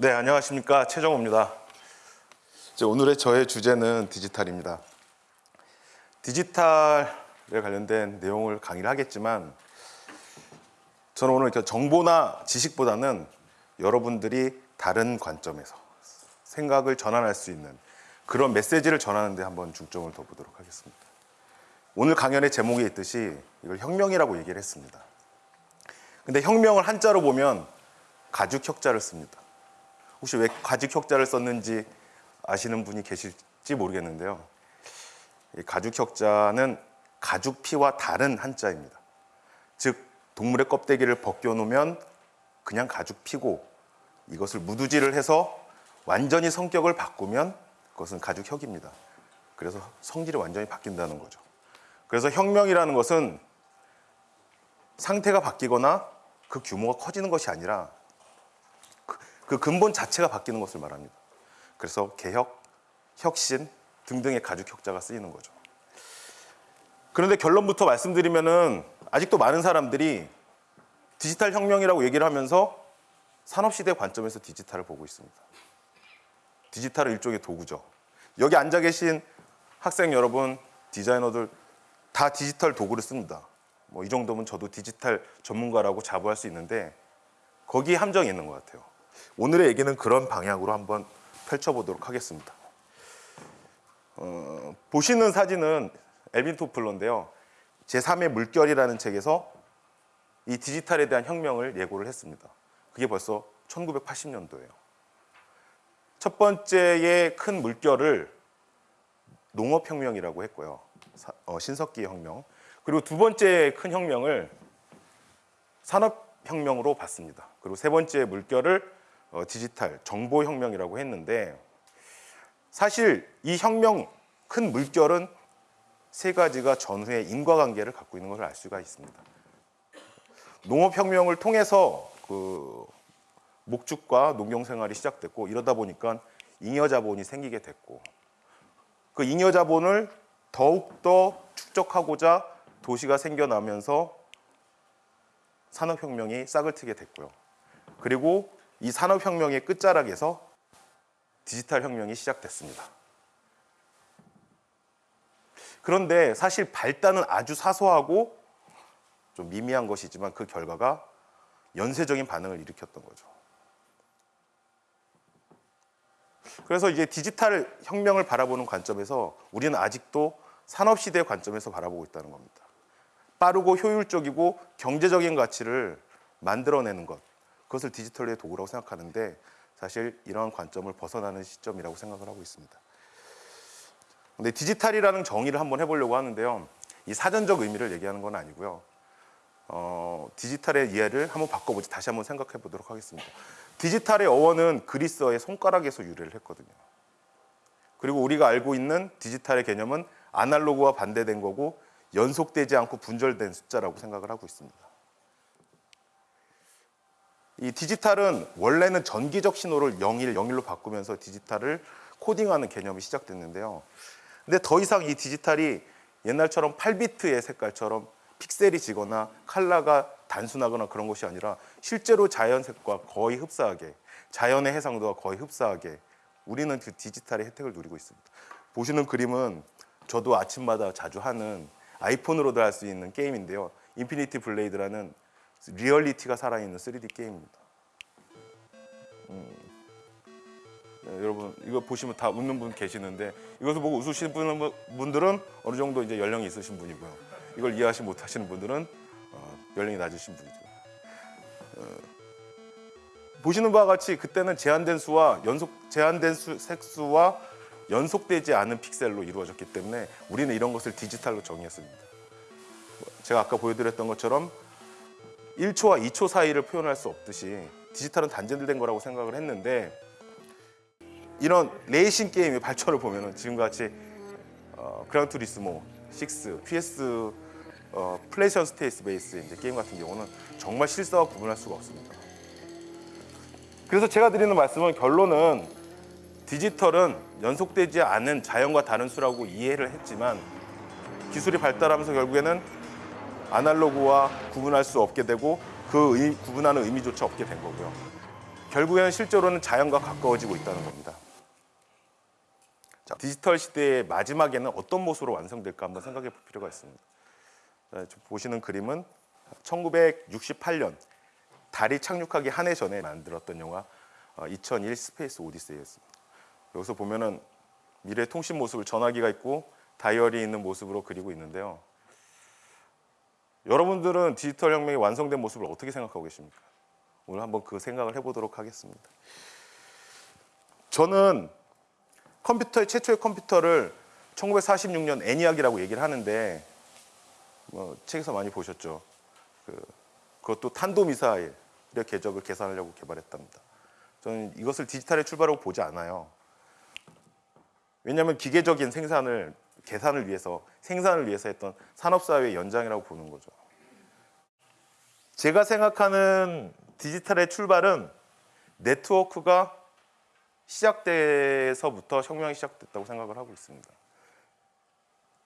네, 안녕하십니까. 최정호입니다. 오늘의 저의 주제는 디지털입니다. 디지털에 관련된 내용을 강의를 하겠지만 저는 오늘 정보나 지식보다는 여러분들이 다른 관점에서 생각을 전환할 수 있는 그런 메시지를 전하는 데 한번 중점을 둬 보도록 하겠습니다. 오늘 강연의 제목에 있듯이 이걸 혁명이라고 얘기를 했습니다. 근데 혁명을 한자로 보면 가죽 혁자를 씁니다. 혹시 왜 가죽 혁자를 썼는지 아시는 분이 계실지 모르겠는데요. 이 가죽 혁자는 가죽 피와 다른 한자입니다. 즉 동물의 껍데기를 벗겨 놓으면 그냥 가죽 피고 이것을 무두질을 해서 완전히 성격을 바꾸면 그것은 가죽 혁입니다. 그래서 성질이 완전히 바뀐다는 거죠. 그래서 혁명이라는 것은 상태가 바뀌거나 그 규모가 커지는 것이 아니라 그, 그 근본 자체가 바뀌는 것을 말합니다. 그래서 개혁, 혁신 등등의 가죽 혁자가 쓰이는 거죠. 그런데 결론부터 말씀드리면은 아직도 많은 사람들이 디지털 혁명이라고 얘기를 하면서 산업시대 관점에서 디지털을 보고 있습니다. 디지털은 일종의 도구죠. 여기 앉아 계신 학생 여러분, 디자이너들 다 디지털 도구를 씁니다. 뭐 이 정도면 저도 디지털 전문가라고 자부할 수 있는데 거기에 함정이 있는 것 같아요. 오늘의 얘기는 그런 방향으로 한번 펼쳐보도록 하겠습니다. 어, 보시는 사진은 엘빈 토플러인데요. 제3의 물결이라는 책에서 이 디지털에 대한 혁명을 예고를 했습니다. 그게 벌써 1980년도예요. 첫 번째의 큰 물결을 농업혁명이라고 했고요. 어, 신석기 혁명. 그리고 두 번째 큰 혁명을 산업혁명으로 봤습니다. 그리고 세 번째 물결을 어, 디지털 정보혁명이라고 했는데 사실 이 혁명 큰 물결은 세 가지가 전후의 인과관계를 갖고 있는 것을 알 수가 있습니다. 농업혁명을 통해서 그 목축과 농경생활이 시작됐고 이러다 보니까 잉여자본이 생기게 됐고 그 잉여자본을 더욱더 축적하고자 도시가 생겨나면서 산업혁명이 싹을 트게 됐고요. 그리고 이 산업혁명의 끝자락에서 디지털 혁명이 시작됐습니다. 그런데 사실 발단은 아주 사소하고 좀 미미한 것이지만 그 결과가 연쇄적인 반응을 일으켰던 거죠. 그래서 이제 디지털 혁명을 바라보는 관점에서 우리는 아직도 산업시대 관점에서 바라보고 있다는 겁니다. 빠르고 효율적이고 경제적인 가치를 만들어내는 것, 그것을 디지털의 도구라고 생각하는데 사실 이러한 관점을 벗어나는 시점이라고 생각을 하고 있습니다. 근데 디지털이라는 정의를 한번 해보려고 하는데요. 이 사전적 의미를 얘기하는 건 아니고요. 어, 디지털의 이해를 한번 바꿔보지 다시 한번 생각해 보도록 하겠습니다. 디지털의 어원은 그리스어의 손가락에서 유래를 했거든요. 그리고 우리가 알고 있는 디지털의 개념은 아날로그와 반대된 거고 연속되지 않고 분절된 숫자라고 생각을 하고 있습니다. 이 디지털은 원래는 전기적 신호를 01, 01로 바꾸면서 디지털을 코딩하는 개념이 시작됐는데요. 근데 더 이상 이 디지털이 옛날처럼 8비트의 색깔처럼 픽셀이 지거나 컬러가 단순하거나 그런 것이 아니라 실제로 자연색과 거의 흡사하게 자연의 해상도와 거의 흡사하게 우리는 그 디지털의 혜택을 누리고 있습니다. 보시는 그림은 저도 아침마다 자주 하는 아이폰으로도 할 수 있는 게임인데요. Infinity Blade라는 리얼리티가 살아있는 3D 게임입니다. 음. 네, 여러분 이거 보시면 다 웃는 분 계시는데 이것을 보고 웃으시는 분들은 어느 정도 이제 연령이 있으신 분이고요. 이걸 이해하지 못하시는 분들은 어, 연령이 낮으신 분이죠. 어, 보시는 바와 같이 그때는 제한된 수와 연속 제한된 수, 색수와 연속되지 않은 픽셀로 이루어졌기 때문에 우리는 이런 것을 디지털로 정의했습니다. 제가 아까 보여드렸던 것처럼 1초와 2초 사이를 표현할 수 없듯이 디지털은 단절된 거라고 생각을 했는데 이런 레이싱 게임의 발전을 보면은 지금같이 어, Gran Turismo 6, PS 어, PlayStation base 이제 게임 같은 경우는 정말 실사와 구분할 수가 없습니다. 그래서 제가 드리는 말씀은 결론은 디지털은 연속되지 않은 자연과 다른 수라고 이해를 했지만 기술이 발달하면서 결국에는 아날로그와 구분할 수 없게 되고 그 의, 구분하는 의미조차 없게 된 거고요. 결국에는 실제로는 자연과 가까워지고 있다는 겁니다. 자, 디지털 시대의 마지막에는 어떤 모습으로 완성될까 한번 생각해 볼 필요가 있습니다. 보시는 그림은 1968년 달이 착륙하기 한 해 전에 만들었던 영화 어, 2001 Space Odyssey였습니다. 여기서 보면은 미래 통신 모습을 전화기가 있고 다이얼이 있는 모습으로 그리고 있는데요. 여러분들은 디지털 혁명이 완성된 모습을 어떻게 생각하고 계십니까? 오늘 한번 그 생각을 해보도록 하겠습니다. 저는 컴퓨터의 최초의 컴퓨터를 1946년 애니악이라고 얘기를 하는데 뭐 책에서 많이 보셨죠. 그, 그것도 탄도미사일의 궤적을 계산하려고 개발했답니다. 저는 이것을 디지털의 출발이라고 보지 않아요. 왜냐하면 기계적인 생산을 계산을 위해서 생산을 위해서 했던 산업사회의 연장이라고 보는 거죠. 제가 생각하는 디지털의 출발은 네트워크가 시작돼서부터 혁명이 시작됐다고 생각을 하고 있습니다.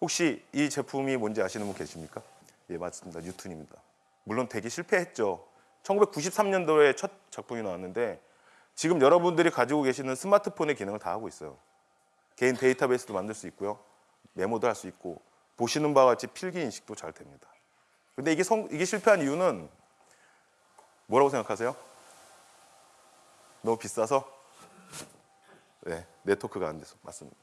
혹시 이 제품이 뭔지 아시는 분 계십니까? 예, 맞습니다. 뉴튼입니다. 물론 되게 실패했죠. 1993년도에 첫 작품이 나왔는데 지금 여러분들이 가지고 계시는 스마트폰의 기능을 다 하고 있어요. 개인 데이터베이스도 만들 수 있고요. 메모도 할 수 있고 보시는 바와 같이 필기 인식도 잘 됩니다. 근데 이게 성, 이게 실패한 이유는 뭐라고 생각하세요? 너무 비싸서? 네, 네트워크가 안 돼서 맞습니다.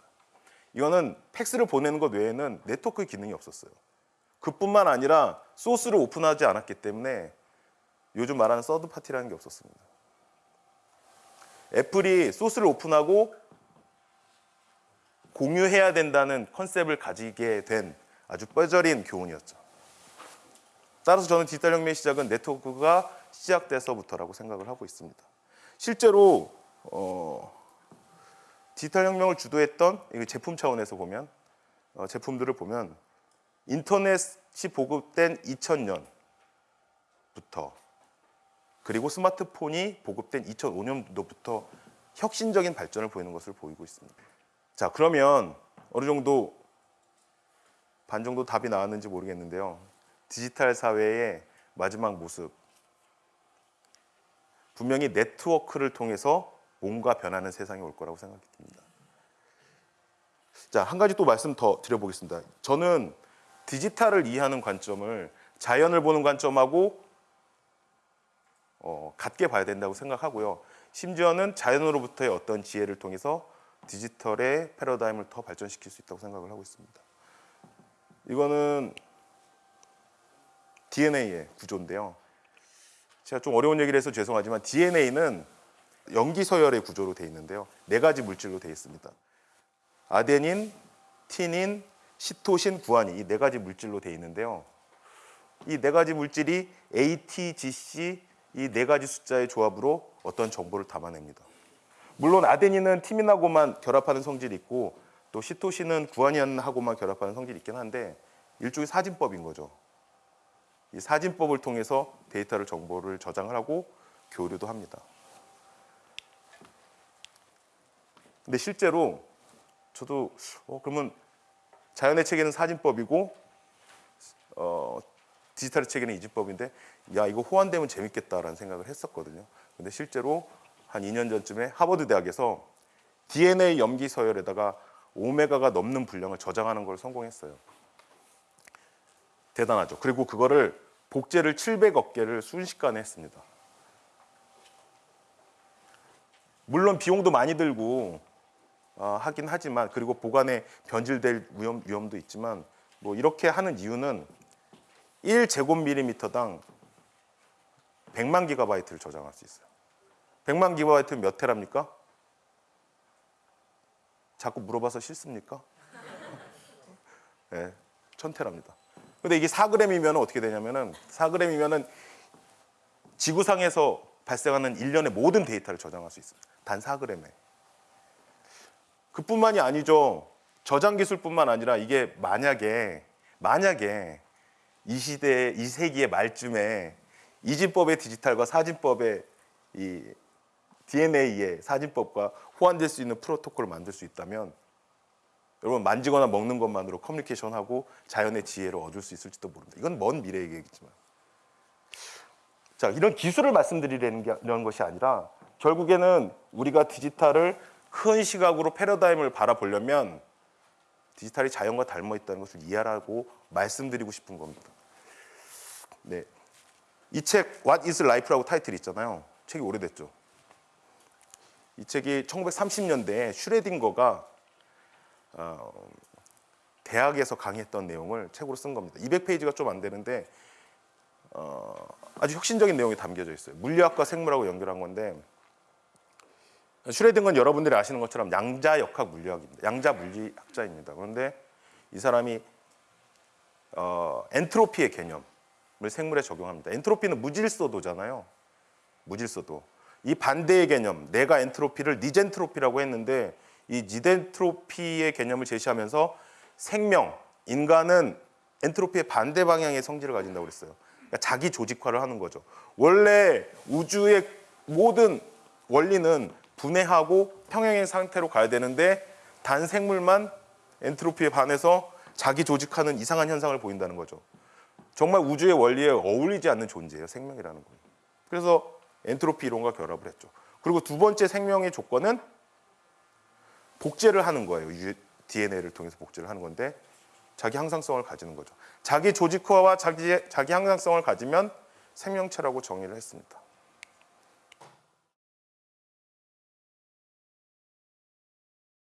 이거는 팩스를 보내는 것 외에는 네트워크 기능이 없었어요. 그뿐만 아니라 소스를 오픈하지 않았기 때문에 요즘 말하는 third party라는 게 없었습니다. 애플이 소스를 오픈하고 공유해야 된다는 컨셉을 가지게 된 아주 뼈저린 교훈이었죠. 따라서 저는 디지털 혁명의 시작은 네트워크가 시작돼서부터라고 생각을 하고 있습니다. 실제로 어, 디지털 혁명을 주도했던 제품 차원에서 보면 어, 제품들을 보면 인터넷이 보급된 2000년부터 그리고 스마트폰이 보급된 2005년도부터 혁신적인 발전을 보이는 것을 보이고 있습니다. 자, 그러면 어느 정도 반 정도 답이 나왔는지 모르겠는데요. 디지털 사회의 마지막 모습. 분명히 네트워크를 통해서 뭔가 변하는 세상이 올 거라고 생각이 듭니다. 자, 한 가지 또 말씀 더 드려보겠습니다. 저는 디지털을 이해하는 관점을 자연을 보는 관점하고 어, 같게 봐야 된다고 생각하고요. 심지어는 자연으로부터의 어떤 지혜를 통해서 디지털의 패러다임을 더 발전시킬 수 있다고 생각을 하고 있습니다. 이거는 DNA의 구조인데요. 제가 좀 어려운 얘기를 해서 죄송하지만 DNA는 염기 서열의 구조로 되어 있는데요. 네 가지 물질로 되어 있습니다. 아데닌, 티닌, 시토신, 구아닌 이 네 가지 물질로 되어 있는데요. 이 네 가지 물질이 ATGC 이 네 가지 숫자의 조합으로 어떤 정보를 담아냅니다. 물론 아데닌은 티민하고만 결합하는 성질이 있고 또 시토신은 구아닌하고만 결합하는 성질이 있긴 한데 일종의 사진법인 거죠. 이 사진법을 통해서 데이터를 정보를 저장을 하고 교류도 합니다. 근데 실제로 저도 어, 그러면 자연의 체계는 사진법이고 어, 디지털의 체계는 이진법인데 야 이거 호환되면 재밌겠다라는 생각을 했었거든요. 근데 실제로 한 2년 전쯤에 하버드 대학에서 DNA 염기 서열에다가 오메가가 넘는 분량을 저장하는 걸 성공했어요. 대단하죠. 그리고 그거를 복제를 700억 개를 순식간에 했습니다. 물론 비용도 많이 들고 어, 하긴 하지만 그리고 보관에 변질될 위험, 위험도 있지만 뭐 이렇게 하는 이유는 1제곱밀리미터당 100만 기가바이트를 저장할 수 있어요. 100만 기가바이트는 몇 테라입니까? 자꾸 물어봐서 싫습니까? 네, 1000테라입니다. 근데 이게 4g이면 어떻게 되냐면은 4g이면은 지구상에서 발생하는 일련의 모든 데이터를 저장할 수 있습니다. 단 4g에. 그뿐만이 아니죠. 저장 기술뿐만 아니라 이게 만약에 만약에 이 시대 이 세기의 말쯤에 이진법의 디지털과 사진법의 이 DNA의 사진법과 호환될 수 있는 프로토콜을 만들 수 있다면 여러분 만지거나 먹는 것만으로 커뮤니케이션하고 자연의 지혜를 얻을 수 있을지도 모릅니다. 이건 먼 미래의 얘기겠지만 자 이런 기술을 말씀드리려는 게- 이런 것이 아니라 결국에는 우리가 디지털을 큰 시각으로 패러다임을 바라보려면 디지털이 자연과 닮아 있다는 것을 이해하라고 말씀드리고 싶은 겁니다. 네. 이 책 What is Life라고 타이틀이 있잖아요. 책이 오래됐죠. 이 책이 1930년대에 슈레딩거가 어, 대학에서 강의했던 내용을 책으로 쓴 겁니다. 200페이지가 좀 안 되는데 어, 아주 혁신적인 내용이 담겨져 있어요. 물리학과 생물하고 연결한 건데 슈레딩거는 여러분들이 아시는 것처럼 양자 역학 물리학입니다. 양자 물리학자입니다. 그런데 이 사람이 어, 엔트로피의 개념을 생물에 적용합니다. 엔트로피는 무질서도잖아요. 무질서도. 이 반대의 개념, 내가 엔트로피를 니젠트로피라고 했는데 이 니젠트로피의 개념을 제시하면서 생명, 인간은 엔트로피의 반대 방향의 성질을 가진다고 그랬어요. 그러니까 자기 조직화를 하는 거죠. 원래 우주의 모든 원리는 분해하고 평행의 상태로 가야 되는데 단 생물만 엔트로피에 반해서 자기 조직하는 이상한 현상을 보인다는 거죠. 정말 우주의 원리에 어울리지 않는 존재예요, 생명이라는 건. 그래서 엔트로피 이론과 결합을 했죠. 그리고 두 번째 생명의 조건은 복제를 하는 거예요. DNA를 통해서 복제를 하는 건데 자기 항상성을 가지는 거죠. 자기 조직화와 자기 자기 항상성을 가지면 생명체라고 정의를 했습니다.